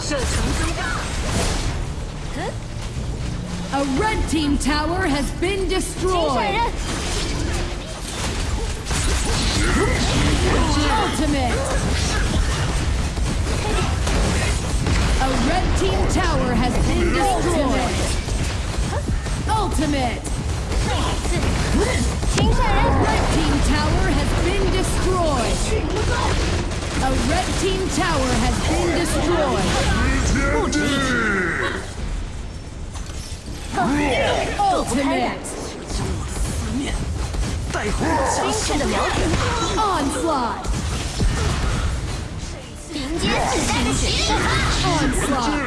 射程增加。 A red team tower has been 请闪 destroyed. 人， Ultimate. A red team tower has been destroyed. Ultimate. Red team tower has been destroyed. Ultimate. Onslaught. Onslaught.